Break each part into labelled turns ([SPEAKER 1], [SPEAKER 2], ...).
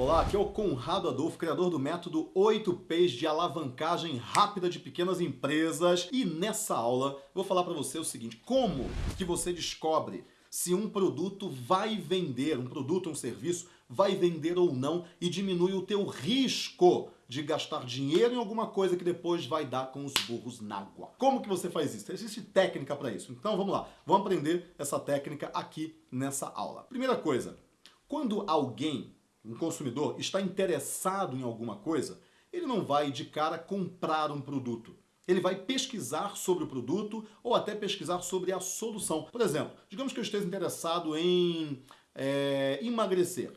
[SPEAKER 1] Olá, aqui é o Conrado Adolfo, criador do método 8Ps de alavancagem rápida de pequenas empresas. E nessa aula vou falar para você o seguinte, como que você descobre se um produto vai vender, um produto, um serviço, vai vender ou não e diminui o teu risco de gastar dinheiro em alguma coisa que depois vai dar com os burros na água. Como que você faz isso? Existe técnica para isso. Então vamos lá, vamos aprender essa técnica aqui nessa aula. Primeira coisa, quando alguém um consumidor está interessado em alguma coisa, ele não vai de cara comprar um produto. Ele vai pesquisar sobre o produto ou até pesquisar sobre a solução. Por exemplo, digamos que eu esteja interessado em é, emagrecer,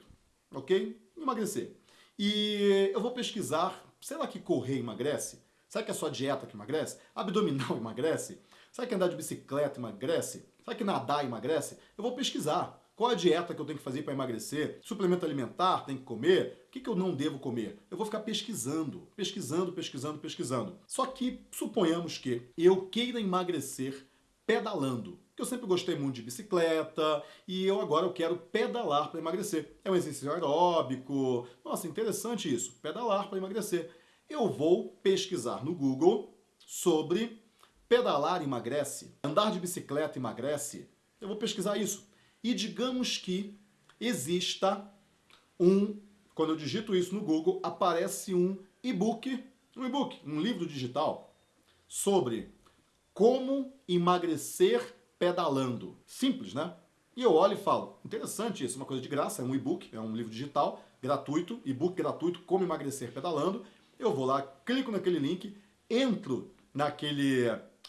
[SPEAKER 1] ok? Emagrecer. E eu vou pesquisar, será que correr emagrece? Será que é só dieta que emagrece? Abdominal emagrece? Será que andar de bicicleta emagrece? Será que nadar emagrece? Eu vou pesquisar. Qual a dieta que eu tenho que fazer para emagrecer? Suplemento alimentar, tem que comer? O que, que eu não devo comer? Eu vou ficar pesquisando, pesquisando, pesquisando, pesquisando. Só que suponhamos que eu queira emagrecer pedalando. Eu sempre gostei muito de bicicleta e eu agora eu quero pedalar para emagrecer. É um exercício aeróbico. Nossa, interessante isso. Pedalar para emagrecer. Eu vou pesquisar no Google sobre pedalar emagrece, andar de bicicleta emagrece. Eu vou pesquisar isso. E digamos que exista um, quando eu digito isso no Google, aparece um e-book, um e-book, um livro digital sobre como emagrecer pedalando. Simples, né? E eu olho e falo, interessante isso, uma coisa de graça, é um e-book, é um livro digital, gratuito, e-book gratuito, como emagrecer pedalando. Eu vou lá, clico naquele link, entro naquele,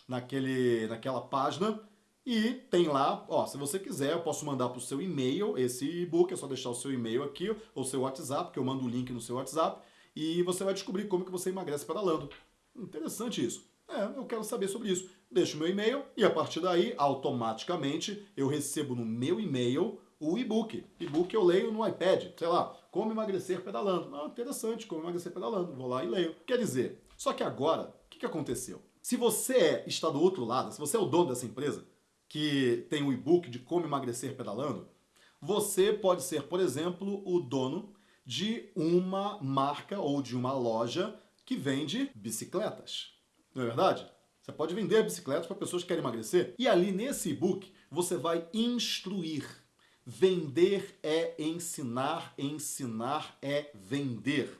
[SPEAKER 1] naquele, naquela página, e tem lá, ó, se você quiser, eu posso mandar para o seu e-mail esse e-book, é só deixar o seu e-mail aqui, ou seu WhatsApp, que eu mando o link no seu WhatsApp, e você vai descobrir como que você emagrece pedalando. Interessante isso. É, eu quero saber sobre isso. Deixo meu e-mail e a partir daí, automaticamente, eu recebo no meu e-mail o e-book. E-book eu leio no iPad, sei lá, como emagrecer pedalando. Ah, interessante, como emagrecer pedalando. Vou lá e leio. Quer dizer, só que agora, o que, que aconteceu? Se você é, está do outro lado, se você é o dono dessa empresa, que tem o e-book de como emagrecer pedalando, você pode ser, por exemplo, o dono de uma marca ou de uma loja que vende bicicletas. Não é verdade? Você pode vender bicicletas para pessoas que querem emagrecer. E ali nesse e-book você vai instruir. Vender é ensinar, ensinar é vender.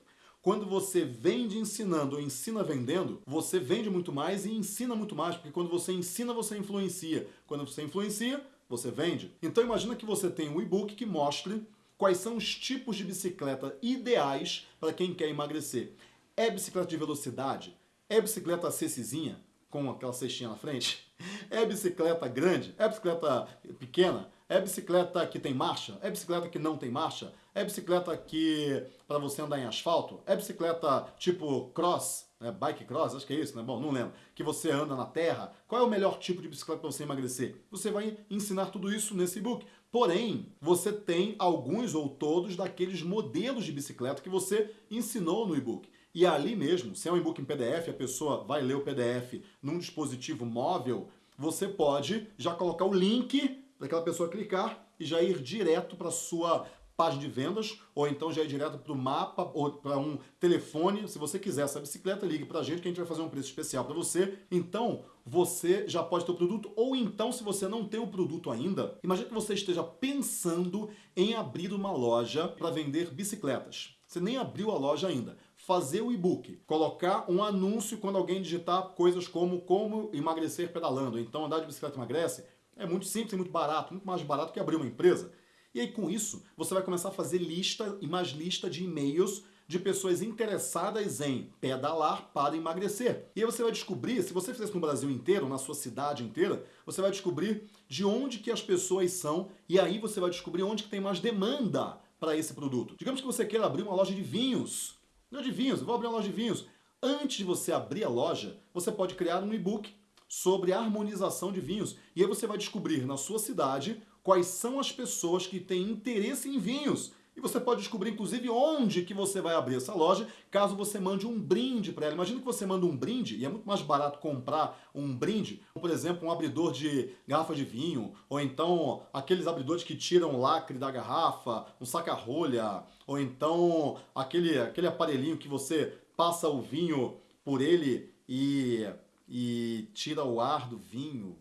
[SPEAKER 1] Quando você vende ensinando ou ensina vendendo, você vende muito mais e ensina muito mais, porque quando você ensina, você influencia. Quando você influencia, você vende. Então imagina que você tem um e-book que mostre quais são os tipos de bicicleta ideais para quem quer emagrecer. É bicicleta de velocidade? É bicicleta cecizinha, com aquela cestinha na frente? É bicicleta grande? É bicicleta pequena? É bicicleta que tem marcha? É bicicleta que não tem marcha? É bicicleta que para você andar em asfalto? É bicicleta tipo cross? É, bike cross? Acho que é isso, né? Bom, não lembro. Que você anda na terra? Qual é o melhor tipo de bicicleta para você emagrecer? Você vai ensinar tudo isso nesse e-book. Porém, você tem alguns ou todos daqueles modelos de bicicleta que você ensinou no e-book. E ali mesmo, se é um e-book em PDF, a pessoa vai ler o PDF num dispositivo móvel, você pode já colocar o link daquela pessoa clicar e já ir direto para sua página de vendas, ou então já ir direto para o mapa, ou para um telefone. Se você quiser essa bicicleta, ligue para a gente que a gente vai fazer um preço especial para você. Então, você já pode ter o produto, ou então, se você não tem o produto ainda, imagine que você esteja pensando em abrir uma loja para vender bicicletas. Você nem abriu a loja ainda. Fazer o e-book, colocar um anúncio quando alguém digitar coisas como como emagrecer pedalando, então andar de bicicleta emagrece, é muito simples e muito barato, muito mais barato que abrir uma empresa. E aí com isso, você vai começar a fazer lista e mais lista de e-mails de pessoas interessadas em pedalar para emagrecer. E aí você vai descobrir, se você fizer isso no Brasil inteiro, na sua cidade inteira, você vai descobrir de onde que as pessoas são e aí você vai descobrir onde que tem mais demanda para esse produto. Digamos que você queira abrir uma loja de vinhos. Não de vinhos, eu vou abrir uma loja de vinhos. Antes de você abrir a loja, você pode criar um e-book sobre a harmonização de vinhos. E aí você vai descobrir na sua cidade quais são as pessoas que têm interesse em vinhos. E você pode descobrir, inclusive, onde que você vai abrir essa loja, caso você mande um brinde para ela. Imagina que você manda um brinde, e é muito mais barato comprar um brinde, por exemplo, um abridor de garrafa de vinho, ou então aqueles abridores que tiram o lacre da garrafa, um saca-rolha, ou então aquele, aquele aparelhinho que você passa o vinho por ele e, e tira o ar do vinho,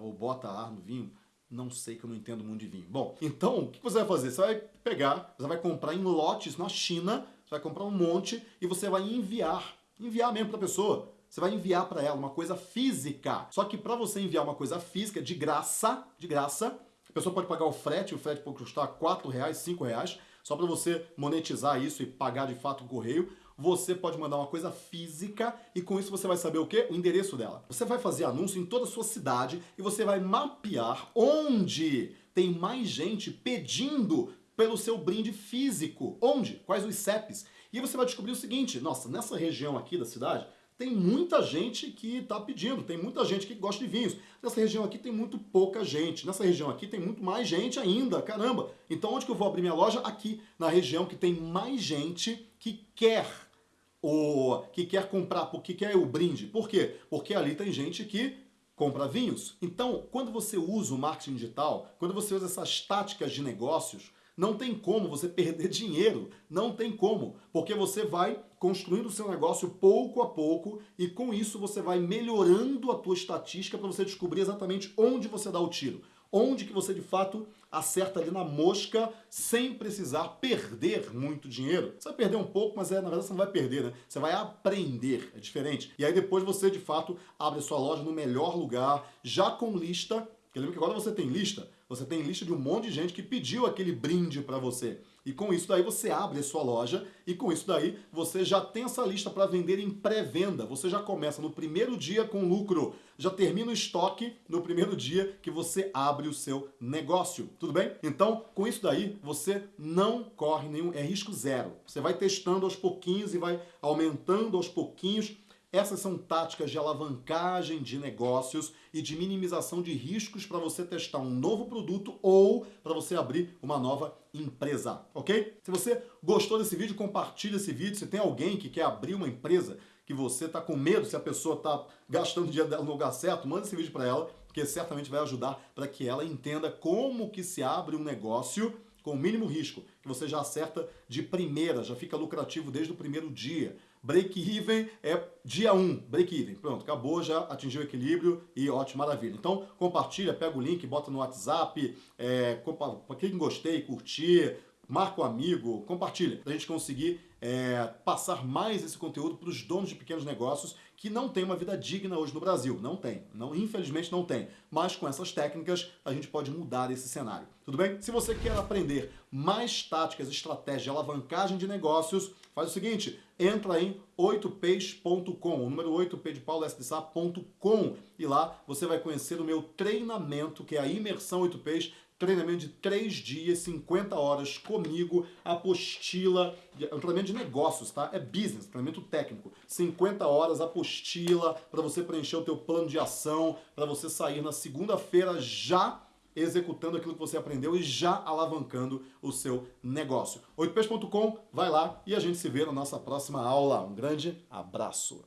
[SPEAKER 1] ou bota ar no vinho. Não sei que eu não entendo muito de vinho. Bom, então o que você vai fazer? Você vai pegar, você vai comprar em lotes na China, você vai comprar um monte e você vai enviar, enviar mesmo para a pessoa. Você vai enviar para ela uma coisa física. Só que para você enviar uma coisa física de graça, de graça, a pessoa pode pagar o frete, o frete pode custar 4 reais, 5 reais, só para você monetizar isso e pagar de fato o correio você pode mandar uma coisa física e com isso você vai saber o quê? O endereço dela. Você vai fazer anúncio em toda a sua cidade e você vai mapear onde tem mais gente pedindo pelo seu brinde físico. Onde? Quais os CEPs? E você vai descobrir o seguinte, nossa, nessa região aqui da cidade, tem muita gente que está pedindo, tem muita gente que gosta de vinhos. Nessa região aqui tem muito pouca gente, nessa região aqui tem muito mais gente ainda, caramba. Então onde que eu vou abrir minha loja? Aqui, na região que tem mais gente que quer o que quer comprar, porque quer o brinde. Por quê? Porque ali tem gente que compra vinhos. Então, quando você usa o marketing digital, quando você usa essas táticas de negócios, não tem como você perder dinheiro, não tem como, porque você vai construindo o seu negócio pouco a pouco e com isso você vai melhorando a tua estatística para você descobrir exatamente onde você dá o tiro onde que você de fato acerta ali na mosca sem precisar perder muito dinheiro. Você vai perder um pouco, mas é, na verdade você não vai perder, né? Você vai aprender, é diferente. E aí depois você de fato abre a sua loja no melhor lugar, já com lista, porque lembra que agora você tem lista, você tem lista de um monte de gente que pediu aquele brinde para você. E com isso daí você abre a sua loja e com isso daí você já tem essa lista para vender em pré-venda. Você já começa no primeiro dia com lucro, já termina o estoque no primeiro dia que você abre o seu negócio. Tudo bem? Então, com isso daí, você não corre nenhum, é risco zero. Você vai testando aos pouquinhos e vai aumentando aos pouquinhos essas são táticas de alavancagem de negócios e de minimização de riscos para você testar um novo produto ou para você abrir uma nova empresa, ok? Se você gostou desse vídeo, compartilhe esse vídeo. Se tem alguém que quer abrir uma empresa, que você está com medo se a pessoa está gastando dinheiro dela no lugar certo, manda esse vídeo para ela, porque certamente vai ajudar para que ela entenda como que se abre um negócio com o mínimo risco, que você já acerta de primeira, já fica lucrativo desde o primeiro dia. Break-even é dia 1, break-even. Pronto, acabou, já atingiu o equilíbrio e ótimo, maravilha. Então, compartilha, pega o link, bota no WhatsApp, é, clique em gostei, curtir, marca o um amigo, compartilha, para a gente conseguir é, passar mais esse conteúdo para os donos de pequenos negócios que não têm uma vida digna hoje no Brasil. Não tem, não, infelizmente não tem. Mas com essas técnicas a gente pode mudar esse cenário. Tudo bem? Se você quer aprender mais táticas, estratégias de alavancagem de negócios, faz o seguinte, entra em 8ps.com, o número 8p de Paulo e lá você vai conhecer o meu treinamento, que é a imersão 8ps treinamento de 3 dias, 50 horas comigo, apostila, é um treinamento de negócios, tá? É business, treinamento técnico. 50 horas, apostila, para você preencher o teu plano de ação, para você sair na segunda-feira já executando aquilo que você aprendeu e já alavancando o seu negócio. 8pes.com, vai lá e a gente se vê na nossa próxima aula. Um grande abraço!